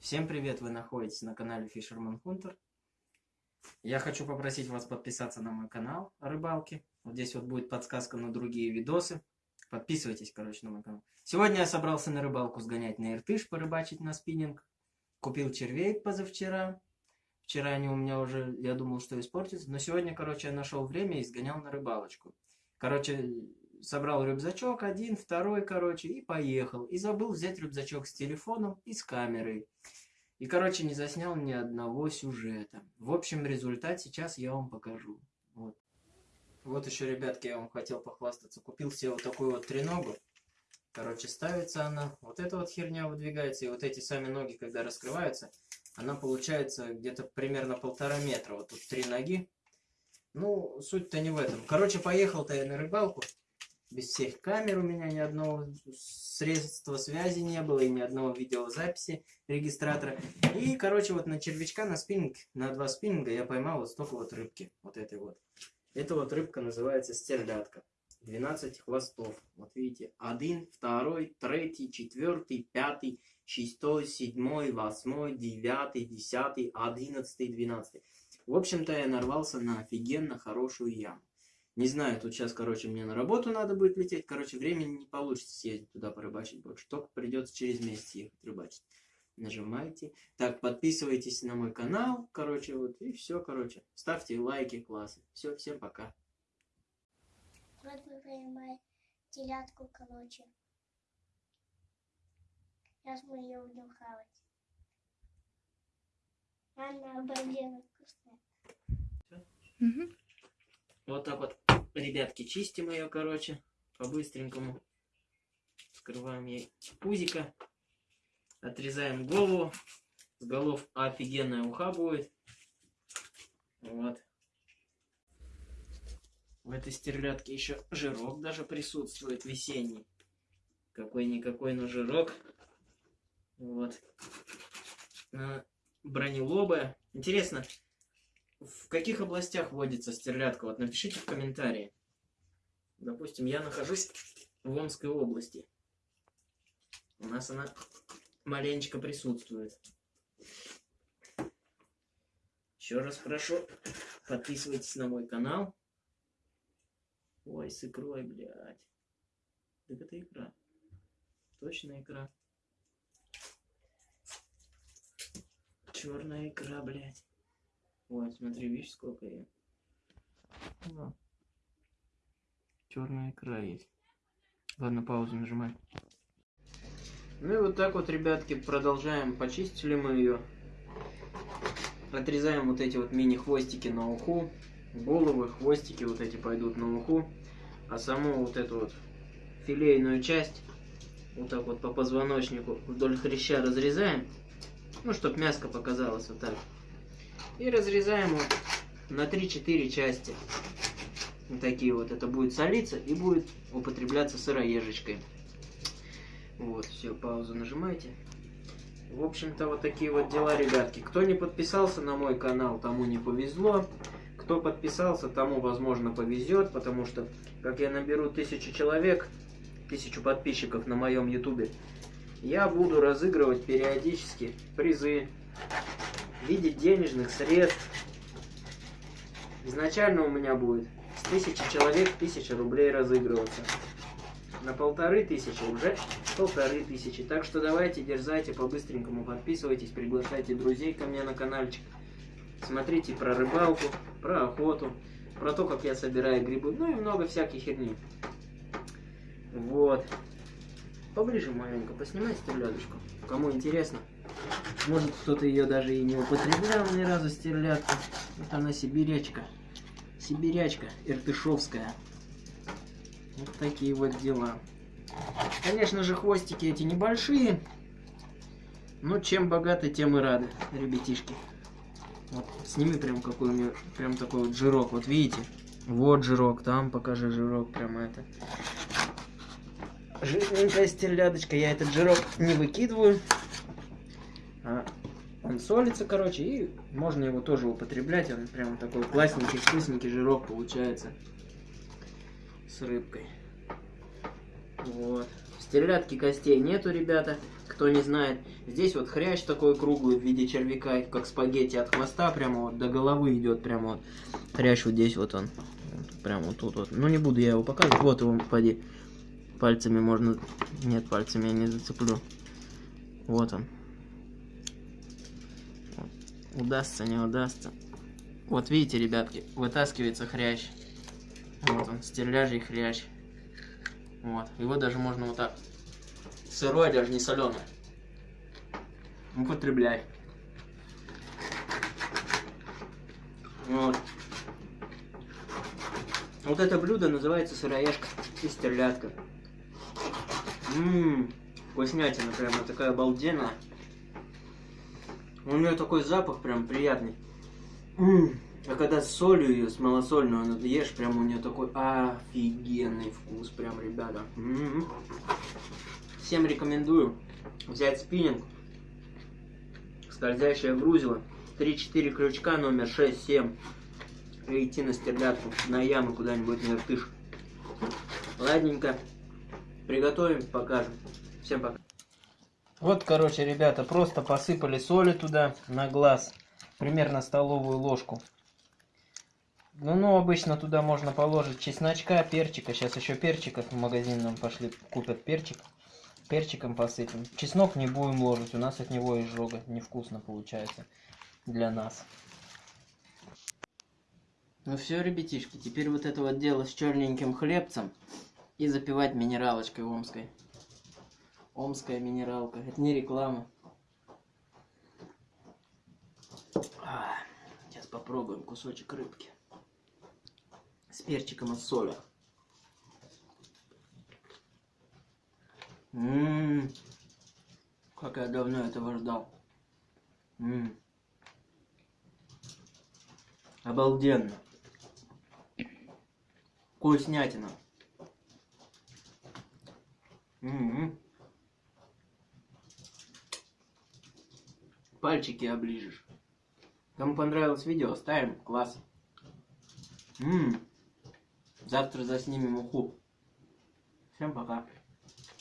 Всем привет, вы находитесь на канале Fisherman Hunter. Я хочу попросить вас подписаться на мой канал о рыбалке. Вот здесь вот будет подсказка на другие видосы. Подписывайтесь, короче, на мой канал. Сегодня я собрался на рыбалку сгонять на Иртыш, порыбачить на спиннинг. Купил червей позавчера. Вчера они у меня уже, я думал, что испортятся. Но сегодня, короче, я нашел время и сгонял на рыбалочку. Короче, собрал рюкзачок один, второй, короче, и поехал. И забыл взять рюкзачок с телефоном и с камерой. И, короче, не заснял ни одного сюжета. В общем, результат сейчас я вам покажу. Вот. Вот еще, ребятки, я вам хотел похвастаться. Купил себе вот такую вот треногу. Короче, ставится она. Вот эта вот херня выдвигается. И вот эти сами ноги, когда раскрываются, она получается где-то примерно полтора метра. Вот тут три ноги. Ну, суть-то не в этом. Короче, поехал-то я на рыбалку без всех камер у меня ни одного средства связи не было и ни одного видеозаписи регистратора. И, короче, вот на червячка, на спиннинг, на два спиннинга я поймал вот столько вот рыбки. Вот этой вот. Эта вот рыбка называется стерлядка. 12 хвостов. Вот видите, один, второй, третий, четвертый, пятый, шестой, седьмой, восьмой, девятый, десятый, одиннадцатый, двенадцатый. В общем-то, я нарвался на офигенно хорошую яму. Не знаю, тут сейчас, короче, мне на работу надо будет лететь. Короче, времени не получится съездить туда порыбачить больше. Только придется через месяц ехать рыбачить. Нажимайте. Так, подписывайтесь на мой канал. Короче, вот и все, короче. Ставьте лайки, классы. Все, всем пока. Вот мы поймали телятку, короче. Сейчас мы ее будем хавать. Она обалденно вкусная. Мгм. Вот так вот, ребятки, чистим ее, короче, по-быстренькому. Скрываем ей пузика. Отрезаем голову. С голов офигенная уха будет. Вот. В этой стерлядке еще жирок даже присутствует весенний. Какой-никакой, но жирок. Вот. А, Бронелобая. Интересно, в каких областях водится стерлядка? Вот напишите в комментарии. Допустим, я нахожусь в Омской области. У нас она маленечко присутствует. Еще раз хорошо подписывайтесь на мой канал. Ой, с икрой, блядь. Так это икра. Точно икра. Черная икра, блядь. Вот, смотри, видишь, сколько ее. Да. Черная икра есть. Ладно, паузу нажимай. Ну и вот так вот, ребятки, продолжаем. Почистили мы ее. Отрезаем вот эти вот мини-хвостики на уху. Головы, хвостики вот эти пойдут на уху. А саму вот эту вот филейную часть вот так вот по позвоночнику вдоль хряща разрезаем. Ну, чтобы мяско показалось вот так. И разрезаем вот на 3-4 части. Вот такие вот. Это будет солиться и будет употребляться сыроежечкой. Вот, все, паузу нажимайте. В общем-то, вот такие вот дела, ребятки. Кто не подписался на мой канал, тому не повезло. Кто подписался, тому, возможно, повезет, потому что, как я наберу тысячу человек, тысячу подписчиков на моем ютубе, я буду разыгрывать периодически призы виде денежных средств. Изначально у меня будет с тысячи человек тысяча рублей разыгрываться. На полторы тысячи уже полторы тысячи. Так что давайте, дерзайте по-быстренькому, подписывайтесь, приглашайте друзей ко мне на каналчик. Смотрите про рыбалку, про охоту, про то, как я собираю грибы, ну и много всякой херни. Вот. Поближе маленько поснимай стерлядочку. Кому интересно. Может кто-то ее даже и не употреблял ни разу стерлядку. Вот она сибирячка. Сибирячка иртышовская. Вот такие вот дела. Конечно же, хвостики эти небольшие. Но чем богаты, тем и рады, ребятишки. Вот, сними прям какой у нее, прям такой вот жирок. Вот видите? Вот жирок, там покажи жирок, прямо это. Жирненькая стерлядочка. Я этот жирок не выкидываю. Солится, короче, и можно его тоже употреблять. Он прям такой классненький, вкусненький жирок получается с рыбкой. Вот. Стерлядки костей нету, ребята. Кто не знает, здесь вот хрящ такой круглый в виде червяка, как спагетти от хвоста прямо вот до головы идет прямо вот. Хрящ вот здесь вот он. Прямо вот тут вот. Ну не буду я его показывать. Вот его, поди. Пальцами можно... Нет, пальцами я не зацеплю. Вот он. Удастся, не удастся. Вот видите, ребятки, вытаскивается хрящ. Вот он, стерляжий хрящ. Вот. Его даже можно вот так. Сырой, даже не соленый. Употребляй. Вот. Вот это блюдо называется сыроежка и стерлядка. Ммм, вкуснятина прямо такая обалденная. У нее такой запах прям приятный. А когда с солью ее, с малосольную, она ешь, прям у нее такой офигенный вкус, прям, ребята. Всем рекомендую взять спиннинг, скользящее грузило, 3-4 крючка, номер 6-7, и идти на стерлядку, на яму куда-нибудь на иртыш. Ладненько, приготовим, покажем. Всем пока. Вот, короче, ребята, просто посыпали соли туда на глаз, примерно столовую ложку. Ну, ну, обычно туда можно положить чесночка, перчика. Сейчас еще перчиков в магазин нам пошли, купят перчик. Перчиком посыпем. Чеснок не будем ложить, у нас от него изжога. Невкусно получается для нас. Ну все, ребятишки, теперь вот это вот дело с черненьким хлебцем и запивать минералочкой омской. Омская минералка. Это не реклама. Сейчас попробуем кусочек рыбки. С перчиком и солью. Ммм. Как я давно этого ждал. Ммм. Обалденно. Вкуснятина. М-м. Пальчики оближешь. Кому понравилось видео, ставим класс. М. Завтра заснимем уху. Всем пока.